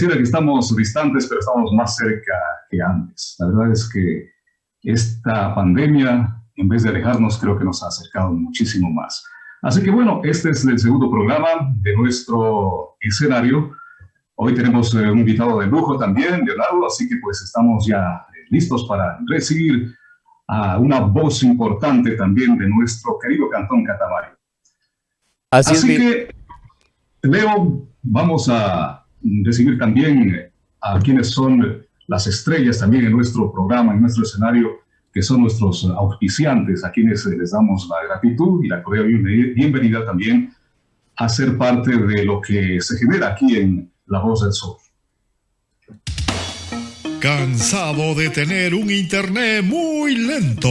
pareciera que estamos distantes, pero estamos más cerca que antes. La verdad es que esta pandemia, en vez de alejarnos, creo que nos ha acercado muchísimo más. Así que bueno, este es el segundo programa de nuestro escenario. Hoy tenemos eh, un invitado de lujo también, Leonardo, así que pues estamos ya eh, listos para recibir a una voz importante también de nuestro querido Cantón Catamayo. Así, así que, Leo, vamos a recibir también a quienes son las estrellas también en nuestro programa, en nuestro escenario, que son nuestros auspiciantes, a quienes les damos la gratitud y la cordial bienvenida también a ser parte de lo que se genera aquí en La Voz del Sol. ¿Cansado de tener un internet muy lento?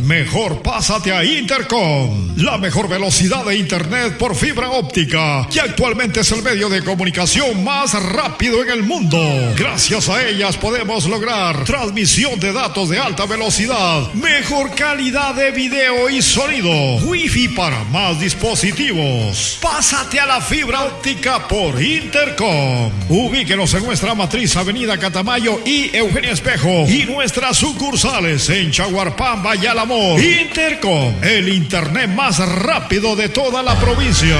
Mejor pásate a Intercom, la mejor velocidad de internet por fibra óptica, que actualmente es el medio de comunicación más rápido en el mundo. Gracias a ellas podemos lograr transmisión de datos de alta velocidad, mejor calidad de video y sonido, wifi para más dispositivos. Pásate a la fibra óptica por Intercom. Ubíquenos en nuestra matriz Avenida Catamayo y Eugenia Espejo y nuestras sucursales en Chaguarpamba y Alamor. Intercom, el internet más rápido de toda la provincia.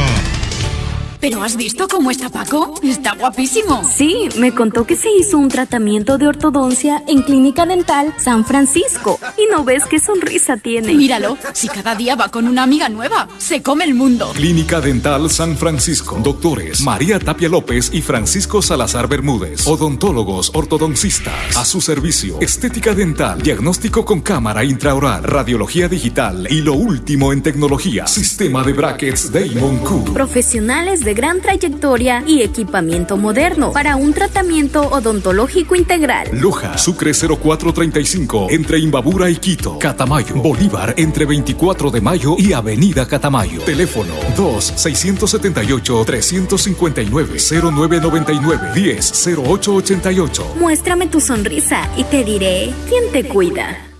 ¿Pero has visto cómo está Paco? Está guapísimo. Sí, me contó que se hizo un tratamiento de ortodoncia en Clínica Dental San Francisco. Y no ves qué sonrisa tiene. Míralo, si cada día va con una amiga nueva, se come el mundo. Clínica Dental San Francisco. Doctores María Tapia López y Francisco Salazar Bermúdez. Odontólogos ortodoncistas. A su servicio. Estética dental. Diagnóstico con cámara intraoral. Radiología digital. Y lo último en tecnología. Sistema de brackets Damon Q. Profesionales de gran trayectoria y equipamiento moderno para un tratamiento odontológico integral. Loja, Sucre 0435, entre Imbabura y Quito. Catamayo, Bolívar, entre 24 de mayo y Avenida Catamayo. Teléfono 2-679-359-0999-10-0888. Muéstrame tu sonrisa y te diré quién te cuida.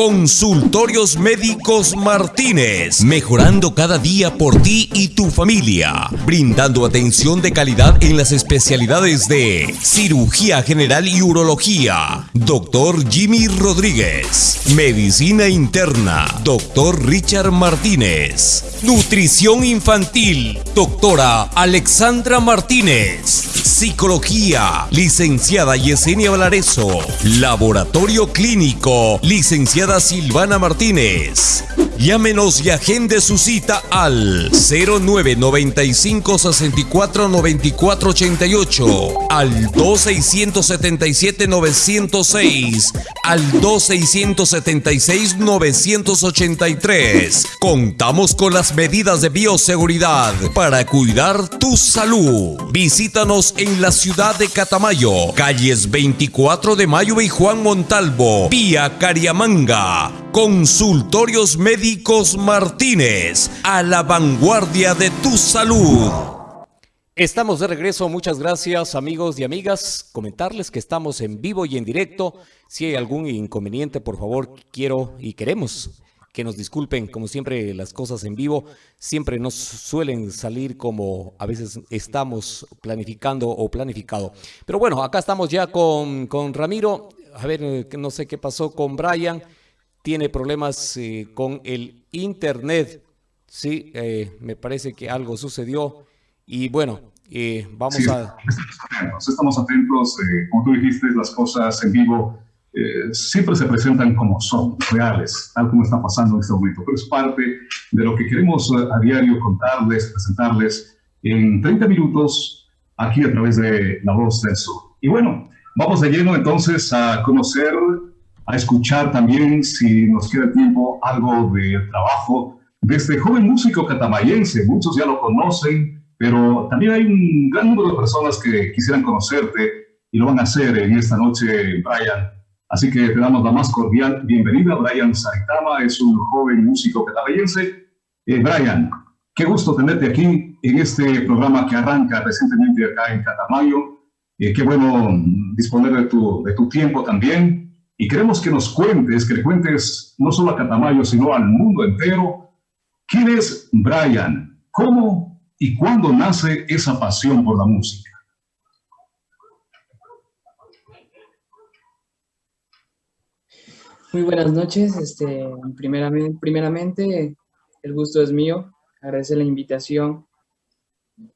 Consultorios Médicos Martínez, mejorando cada día por ti y tu familia, brindando atención de calidad en las especialidades de cirugía general y urología, doctor Jimmy Rodríguez, medicina interna, doctor Richard Martínez, nutrición infantil, doctora Alexandra Martínez, psicología, licenciada Yesenia Valareso, laboratorio clínico, licenciada Silvana Martínez. Llámenos y agende su cita al 0995 64 94 88, al 2677 906, al 2676 983. Contamos con las medidas de bioseguridad para cuidar tu salud. Visítanos en la ciudad de Catamayo, calles 24 de Mayo y Juan Montalvo, vía Cariamanga. Consultorios Médicos Martínez, a la vanguardia de tu salud. Estamos de regreso, muchas gracias amigos y amigas. Comentarles que estamos en vivo y en directo. Si hay algún inconveniente, por favor, quiero y queremos que nos disculpen, como siempre las cosas en vivo siempre nos suelen salir como a veces estamos planificando o planificado. Pero bueno, acá estamos ya con, con Ramiro. A ver, no sé qué pasó con Brian tiene problemas eh, con el Internet. Sí, eh, me parece que algo sucedió. Y bueno, eh, vamos a... Estamos atentos, estamos atentos. como tú dijiste, las cosas en vivo siempre se presentan como son, reales, tal como está pasando en este momento. Pero es parte de lo que queremos a diario contarles, presentarles en 30 minutos aquí a través de La Voz del Sur. Y bueno, vamos de lleno entonces a conocer a escuchar también, si nos queda tiempo, algo de trabajo de este joven músico catamayense. Muchos ya lo conocen, pero también hay un gran número de personas que quisieran conocerte y lo van a hacer en esta noche, Brian. Así que te damos la más cordial bienvenida. Brian Saitama es un joven músico catamayense. Eh, Brian, qué gusto tenerte aquí en este programa que arranca recientemente acá en Catamayo. Eh, qué bueno disponer de tu, de tu tiempo también y queremos que nos cuentes, que le cuentes no solo a Catamayo, sino al mundo entero, quién es Brian, cómo y cuándo nace esa pasión por la música. Muy buenas noches. Este, primeramente, primeramente, el gusto es mío. Agradecer la invitación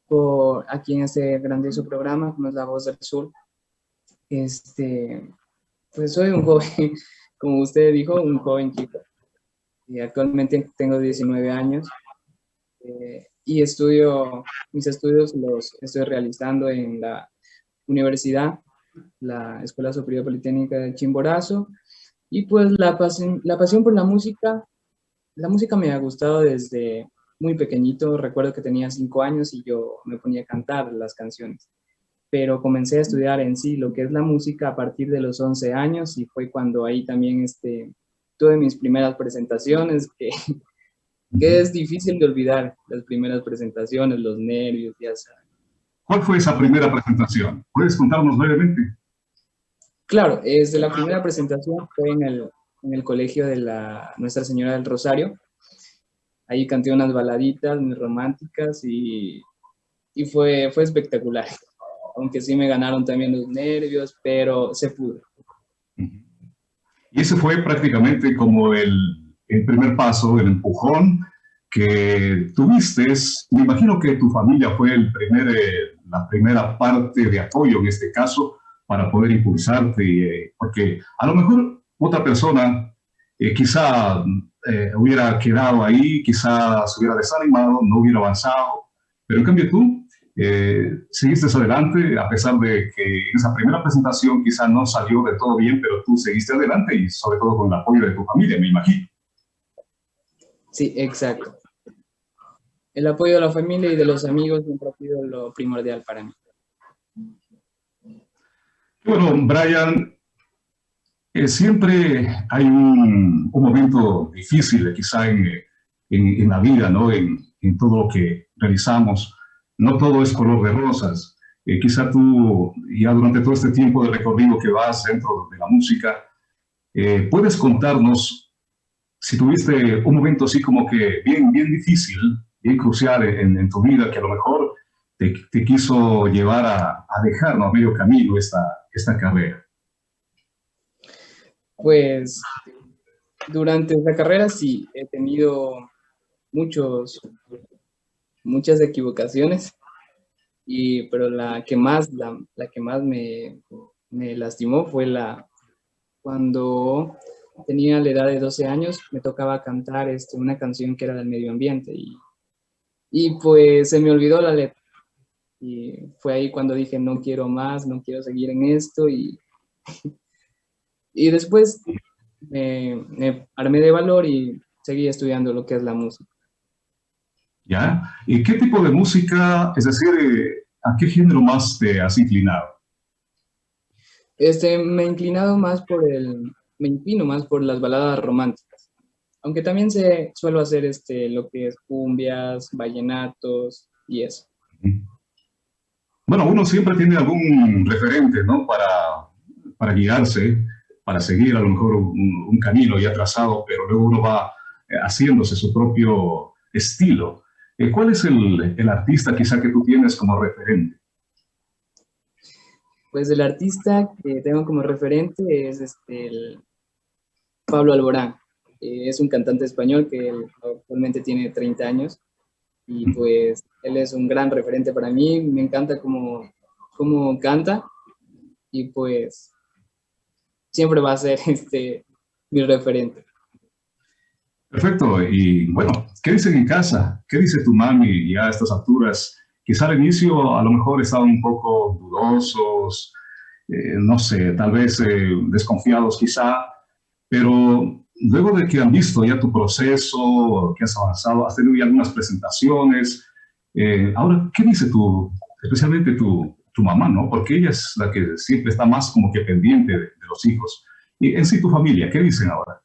por aquí en este grandioso programa, como es La Voz del Sur. Este, pues soy un joven, como usted dijo, un joven chico. Y actualmente tengo 19 años eh, y estudio, mis estudios los estoy realizando en la universidad, la Escuela Superior Politécnica de Chimborazo. Y pues la pasión, la pasión por la música, la música me ha gustado desde muy pequeñito. Recuerdo que tenía 5 años y yo me ponía a cantar las canciones pero comencé a estudiar en sí lo que es la música a partir de los 11 años y fue cuando ahí también este, tuve mis primeras presentaciones, que, que es difícil de olvidar, las primeras presentaciones, los nervios, ya sabes. ¿Cuál fue esa primera presentación? ¿Puedes contarnos brevemente? Claro, desde la primera presentación fue en el, en el colegio de la Nuestra Señora del Rosario. Ahí canté unas baladitas muy románticas y, y fue, fue espectacular aunque sí me ganaron también los nervios, pero se pudo. Y ese fue prácticamente como el, el primer paso, el empujón que tuviste. Me imagino que tu familia fue el primer, eh, la primera parte de apoyo en este caso para poder impulsarte, eh, porque a lo mejor otra persona eh, quizá hubiera quedado ahí, quizá se hubiera desanimado, no hubiera avanzado, pero en cambio tú eh, seguiste adelante, a pesar de que esa primera presentación quizá no salió de todo bien, pero tú seguiste adelante y sobre todo con el apoyo de tu familia, me imagino. Sí, exacto. El apoyo de la familia y de los amigos siempre ha sido lo primordial para mí. Bueno, Brian, eh, siempre hay un, un, momento difícil quizá en, en, en la vida, ¿no? En, en todo lo que realizamos no todo es color de rosas. Eh, quizá tú, ya durante todo este tiempo de recorrido que vas dentro de la música, eh, puedes contarnos si tuviste un momento así como que bien, bien difícil, bien crucial en, tu vida, que a lo mejor te, quiso llevar a, a a medio camino esta, esta carrera. Pues durante esta carrera sí, he tenido muchos muchas equivocaciones, y, pero la que más, la, la que más me, me, lastimó fue la cuando tenía la edad de 12 años, me tocaba cantar este, una canción que era del medio ambiente y, y pues se me olvidó la letra. Y fue ahí cuando dije, no quiero más, no quiero seguir en esto. Y, y después me, me armé de valor y seguí estudiando lo que es la música. ¿Ya? ¿Y qué tipo de música, es decir, a qué género más te has inclinado? Este, me he inclinado más por el, me inclino más por las baladas románticas. Aunque también se suelo hacer este, lo que es cumbias, vallenatos y eso. Bueno, uno siempre tiene algún referente, ¿no? Para, para guiarse, para seguir a lo mejor un, un camino ya trazado, pero luego uno va eh, haciéndose su propio estilo. Eh, ¿Cuál es el, el, artista quizá que tú tienes como referente? Pues el artista que tengo como referente es este, el Pablo Alborán. Eh, es un cantante español que actualmente tiene 30 años y pues él es un gran referente para mí. Me encanta cómo, cómo canta y pues siempre va a ser este, mi referente. Perfecto. Y bueno, ¿qué dicen en casa? ¿Qué dice tu mami ya a estas alturas? Quizá al inicio a lo mejor estaban un poco dudosos, eh, no sé, tal vez eh, desconfiados quizá, pero luego de que han visto ya tu proceso, que has avanzado, has tenido ya algunas presentaciones, eh, ahora, ¿qué dice tu, especialmente tu, tu, mamá, no? Porque ella es la que siempre está más como que pendiente de, de los hijos. Y en sí tu familia, ¿qué dicen ahora?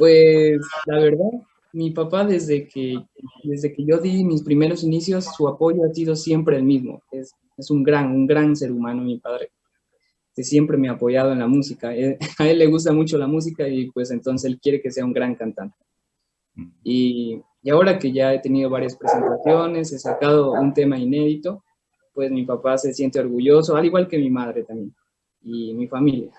Pues la verdad, mi papá desde que, desde que yo di mis primeros inicios, su apoyo ha sido siempre el mismo. Es, es un gran, un gran ser humano, mi padre, que siempre me ha apoyado en la música. A él le gusta mucho la música y pues entonces él quiere que sea un gran cantante. Y, y ahora que ya he tenido varias presentaciones, he sacado un tema inédito, pues mi papá se siente orgulloso, al igual que mi madre también, y mi familia.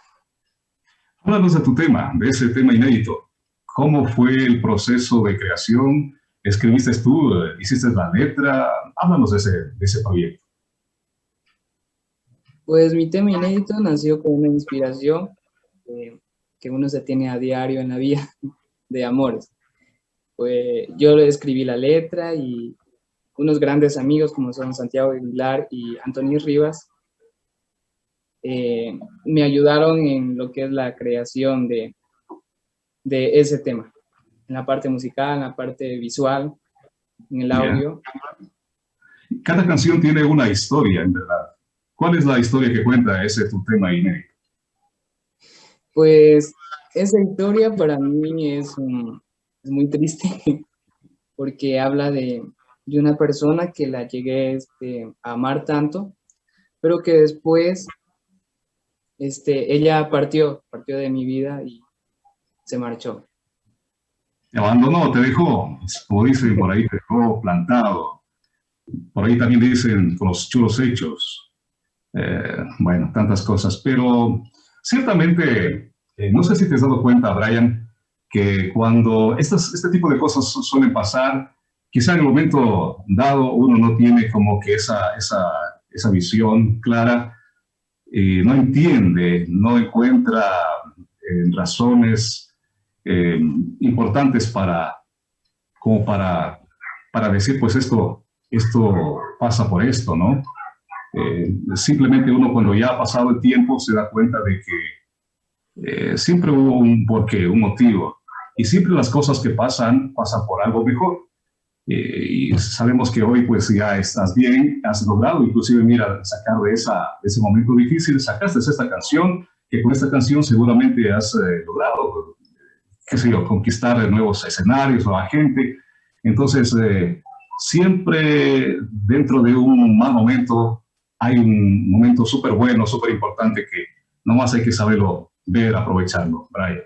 Háblanos de tu tema, de ese tema inédito. ¿Cómo fue el proceso de creación? ¿Escribiste tú? ¿Hiciste la letra? Háblanos de ese, de ese proyecto. Pues mi tema inédito nació con una inspiración eh, que uno se tiene a diario en la vida de amores. Pues yo escribí la letra y unos grandes amigos como son Santiago Aguilar y Antonio Rivas eh, me ayudaron en lo que es la creación de, de ese tema, en la parte musical, en la parte visual, en el audio. Cada canción tiene una historia, en verdad. ¿Cuál es la historia que cuenta ese tu tema inédito? Pues esa historia para mí es, muy triste porque habla de, de, una persona que la llegué este, a amar tanto, pero que después este, ella partió, partió de mi vida y se marchó. Te abandonó, te dejó, como dicen por ahí, te dejó plantado. Por ahí también dicen con los chulos hechos. Eh, bueno, tantas cosas. Pero ciertamente, eh, no sé si te has dado cuenta, Brian, que cuando estas, este tipo de cosas suelen pasar, quizá en el momento dado uno no tiene como que esa, esa, esa visión clara eh, no entiende, no encuentra eh, razones eh, importantes para, como para, para decir, pues esto, esto pasa por esto, ¿no? simplemente uno cuando ya ha pasado el tiempo se da cuenta de que siempre hubo un porqué, un motivo, y siempre las cosas que pasan, pasan por algo mejor. Eh, y sabemos que hoy pues ya estás bien, has logrado inclusive, mira, sacar de, esa, ese momento difícil, sacaste esta canción, que con esta canción seguramente has eh, logrado, qué sé yo, conquistar nuevos escenarios, nueva gente. Entonces, eh, siempre dentro de un mal momento hay un momento súper bueno, súper importante que nomás hay que saberlo ver, aprovecharlo, Brian.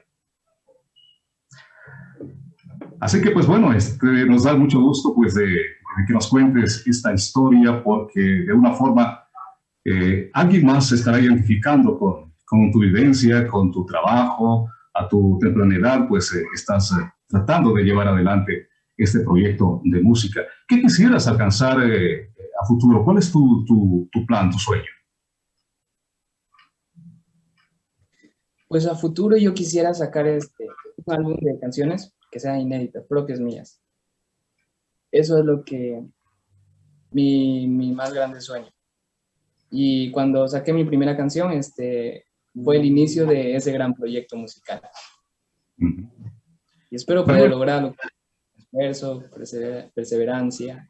Así que, pues bueno, este, nos da mucho gusto pues, de, que nos cuentes esta historia porque de una forma eh, alguien más se estará identificando con, con, tu vivencia, con tu trabajo, a tu temprana edad, pues eh, estás eh, tratando de llevar adelante este proyecto de música. ¿Qué quisieras alcanzar a futuro? ¿Cuál es tu, tu, tu plan, tu sueño? Pues a futuro yo quisiera sacar este, un álbum de canciones que sean inéditas, propias mías. Eso es lo que mi, mi, más grande sueño. Y cuando saqué mi primera canción, este, fue el inicio de ese gran proyecto musical. Y espero poder lograrlo con esfuerzo, perseverancia.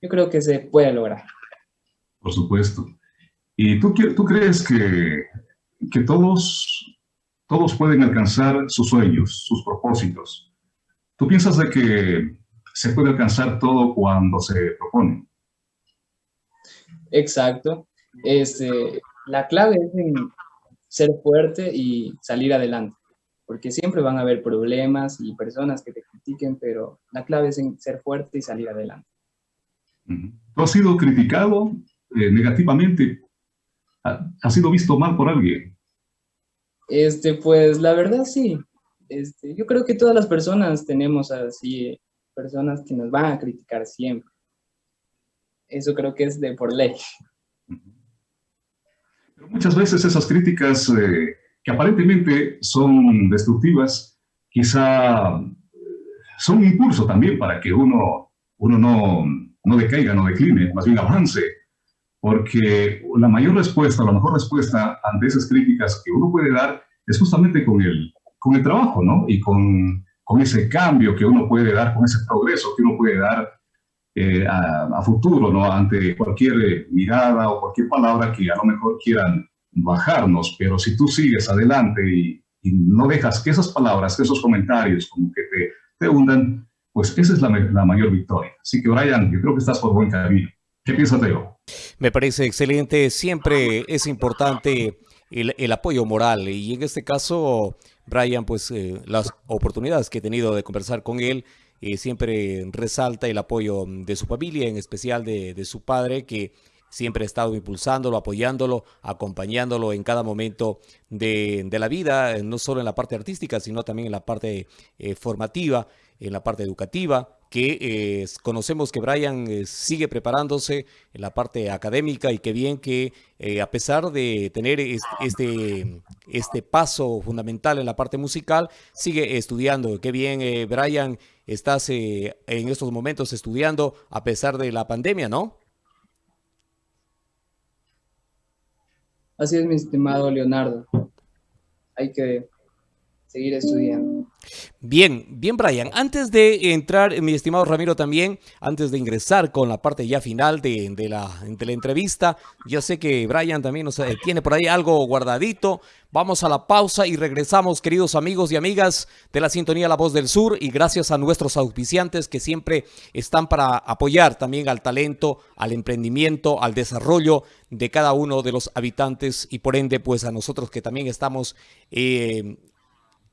Yo creo que se puede lograr. Por supuesto. ¿Y tú, tú crees que, que todos, todos pueden alcanzar sus sueños, sus propósitos? ¿Tú piensas de que se puede alcanzar todo cuando se propone? Exacto. Este, la clave es en ser fuerte y salir adelante, porque siempre van a haber problemas y personas que te critiquen, pero la clave es en ser fuerte y salir adelante. ¿Tú has sido criticado eh, negativamente? ¿Has sido visto mal por alguien? Este, pues la verdad sí. Este, yo creo que todas las personas tenemos así, personas que nos van a criticar siempre. Eso creo que es de por ley. Muchas veces esas críticas eh, que aparentemente son destructivas, quizá eh, son un impulso también para que uno, uno no, no decaiga, no decline, más bien avance. Porque la mayor respuesta, la mejor respuesta ante esas críticas que uno puede dar es justamente con el, con el trabajo, ¿no? Y con, con, ese cambio que uno puede dar, con ese progreso que uno puede dar eh, a, futuro, ¿no? Ante cualquier mirada o cualquier palabra que a lo mejor quieran bajarnos, pero si tú sigues adelante y, no dejas que esas palabras, que esos comentarios como que te, te hundan, pues esa es la, la, mayor victoria. Así que Brian, yo creo que estás por buen camino. ¿Qué piensas de yo? Me parece excelente. Siempre es importante el, el apoyo moral y en este caso Brian, pues eh, las oportunidades que he tenido de conversar con él, eh, siempre resalta el apoyo de su familia, en especial de, su padre, que siempre he estado impulsándolo, apoyándolo, acompañándolo en cada momento de, la vida, no solo en la parte artística, sino también en la parte eh, formativa, en la parte educativa, que eh, conocemos que Brian eh, sigue preparándose en la parte académica y que bien que a pesar de tener este, este paso fundamental en la parte musical, sigue estudiando. Qué bien, Brian, estás en estos momentos estudiando a pesar de la pandemia, ¿no? Así es, mi estimado Leonardo. Hay que seguir estudiando. Bien, bien Brian, antes de entrar, mi estimado Ramiro también, antes de ingresar con la parte ya final de, la, de la, entrevista, ya sé que Brian también nos tiene por ahí algo guardadito, vamos a la pausa y regresamos queridos amigos y amigas de la sintonía La Voz del Sur y gracias a nuestros auspiciantes que siempre están para apoyar también al talento, al emprendimiento, al desarrollo de cada uno de los habitantes y por ende pues a nosotros que también estamos... Eh,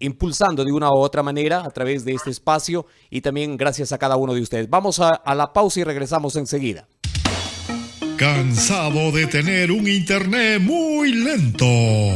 impulsando de una u otra manera a través de este espacio y también gracias a cada uno de ustedes. Vamos a, a la pausa y regresamos enseguida. ¿Cansado de tener un internet muy lento?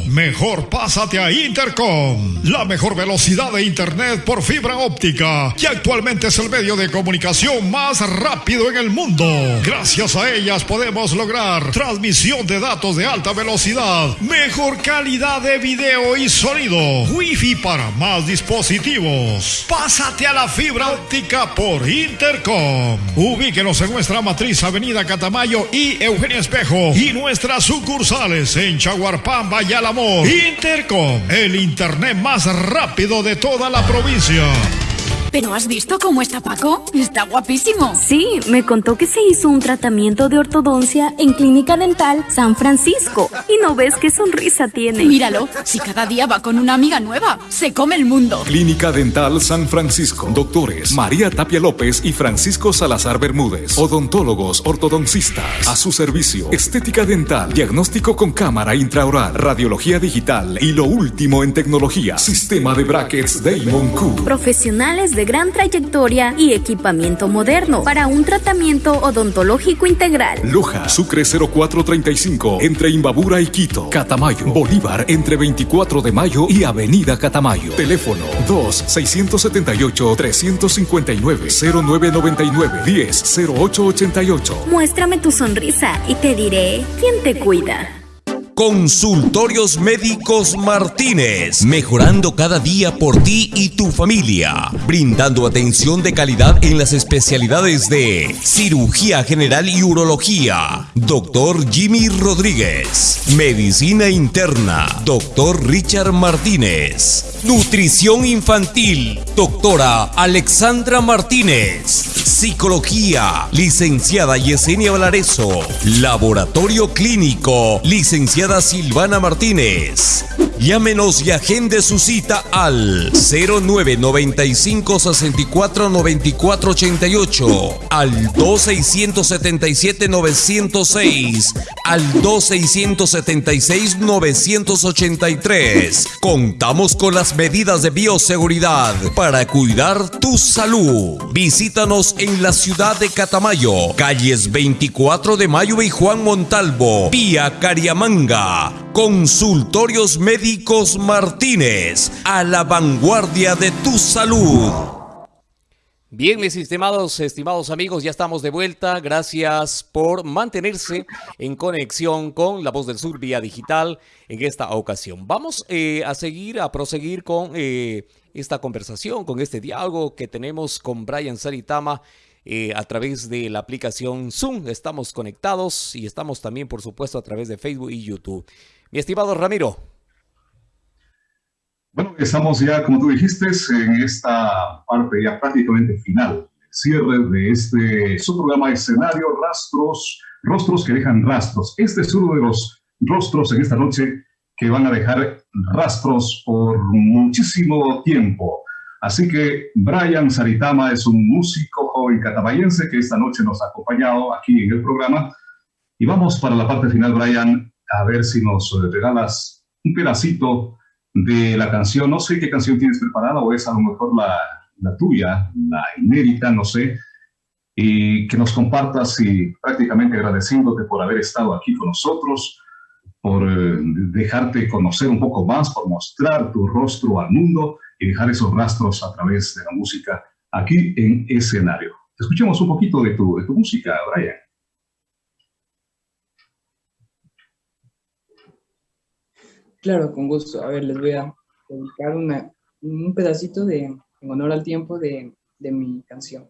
Mejor pásate a Intercom, la mejor velocidad de internet por fibra óptica, que actualmente es el medio de comunicación más rápido en el mundo. Gracias a ellas podemos lograr transmisión de datos de alta velocidad, mejor calidad de video y sonido, wifi para más dispositivos. Pásate a la fibra óptica por Intercom. Ubíquenos en nuestra matriz Avenida Catamayo y Eugenia Espejo y nuestras sucursales en Chaguarpamba y. Intercom, el internet más rápido de toda la provincia. ¿Pero has visto cómo está Paco? Está guapísimo. Sí, me contó que se hizo un tratamiento de ortodoncia en Clínica Dental San Francisco. Y no ves qué sonrisa tiene. Míralo, si cada día va con una amiga nueva, se come el mundo. Clínica Dental San Francisco. Doctores María Tapia López y Francisco Salazar Bermúdez. Odontólogos ortodoncistas. A su servicio. Estética dental. Diagnóstico con cámara intraoral. Radiología digital. Y lo último en tecnología. Sistema de brackets Damon Q. Profesionales de gran trayectoria y equipamiento moderno para un tratamiento odontológico integral. Loja, Sucre 0435, entre Imbabura y Quito. Catamayo, Bolívar, entre 24 de mayo y Avenida Catamayo. Teléfono 2-679-359-0999-10-0888. Muéstrame tu sonrisa y te diré quién te cuida. Consultorios Médicos Martínez, mejorando cada día por ti y tu familia, brindando atención de calidad en las especialidades de cirugía general y urología, doctor Jimmy Rodríguez, medicina interna, doctor Richard Martínez, nutrición infantil, doctora Alexandra Martínez, psicología, licenciada Yesenia Valareso, laboratorio clínico, licenciada Silvana Martínez. Llámenos y agende su cita al 0995 64 94 88, al 2677 906, al 2676 983. Contamos con las medidas de bioseguridad para cuidar tu salud. Visítanos en la ciudad de Catamayo, calles 24 de Mayo y Juan Montalvo, vía Cariamanga. Consultorios Médicos Martínez, a la vanguardia de tu salud. Bien, mis estimados, estimados amigos, ya estamos de vuelta. Gracias por mantenerse en conexión con La Voz del Sur vía digital en esta ocasión. Vamos eh, a seguir, a proseguir con eh, esta conversación, con este diálogo que tenemos con Brian Saritama eh, a través de la aplicación Zoom. Estamos conectados y estamos también, por supuesto, a través de Facebook y YouTube. Estimado Ramiro. Bueno, estamos ya, como tú dijiste, en esta parte ya prácticamente final, cierre de este su programa escenario Rastros, Rostros que dejan rastros. Este es uno de los rostros en esta noche que van a dejar rastros por muchísimo tiempo. Así que Brian Saritama es un músico joven catamayense que esta noche nos ha acompañado aquí en el programa. Y vamos para la parte final, Brian, a ver si nos eh, regalas un pedacito de la canción. No sé qué canción tienes preparada o es a lo mejor la, la tuya, la inédita, no sé. y que nos compartas y prácticamente agradeciéndote por haber estado aquí con nosotros, por eh, dejarte conocer un poco más, por mostrar tu rostro al mundo y dejar esos rastros a través de la música aquí en escenario. Escuchemos un poquito de tu, de tu música, Brian. Claro, con gusto. A ver, les voy a dedicar un pedacito de, en honor al tiempo de, de mi canción.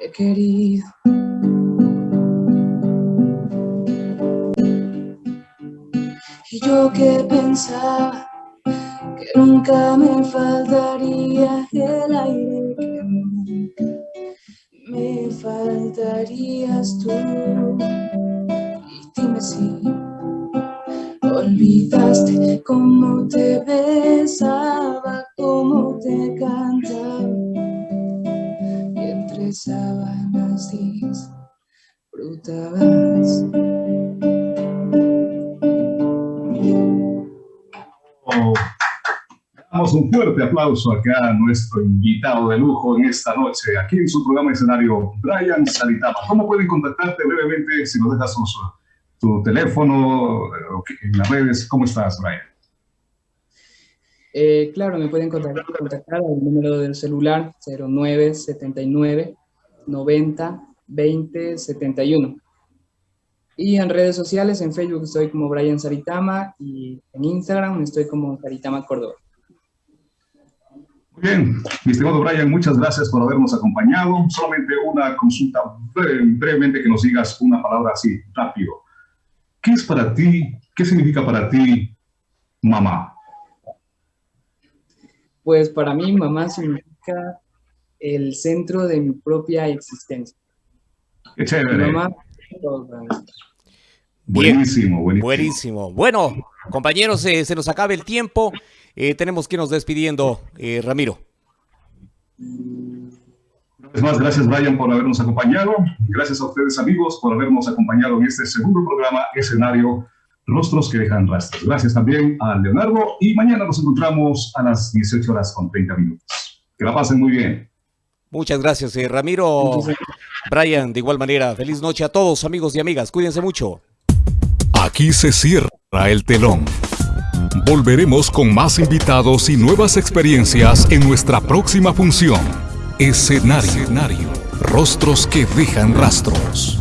he querido. Y yo que pensaba que nunca me faltaría el aire, que nunca me faltarías tú. Y dime si olvidaste cómo te besaba, cómo te cantaba. Entre sábanas disfrutabas. Damos un fuerte aplauso acá a nuestro invitado de lujo en esta noche, aquí en su programa escenario, Brian Salitama. ¿Cómo pueden contactarte brevemente si nos dejas tu teléfono, en las redes. ¿Cómo estás, Brian? Eh, claro, me pueden contactar, contactar al número del celular 0979 90 20 71. Y en redes sociales, en Facebook estoy como Brian Saritama y en Instagram estoy como Saritama Córdoba. Muy bien, mi estimado Brian, muchas gracias por habernos acompañado. Solamente una consulta brevemente que nos digas una palabra así, rápido. ¿Qué es para ti, qué significa para ti mamá? Pues para mí mamá significa el centro de mi propia existencia. Qué chévere. Mamá, buenísimo, buenísimo. Buenísimo. Bueno, compañeros, eh, se nos acaba el tiempo. Eh, tenemos que irnos despidiendo, eh, Ramiro. Es más, gracias Brian por habernos acompañado. Gracias a ustedes amigos por habernos acompañado en este segundo programa escenario Rostros que dejan rastros. Gracias también a Leonardo y mañana nos encontramos a las 18 horas con 30 minutos. Que la pasen muy bien. Muchas gracias, eh, Ramiro. Brian, de igual manera, feliz noche a todos amigos y amigas. Cuídense mucho. Aquí se cierra el telón. Volveremos con más invitados y nuevas experiencias en nuestra próxima función. Escenario. Rostros que dejan rastros.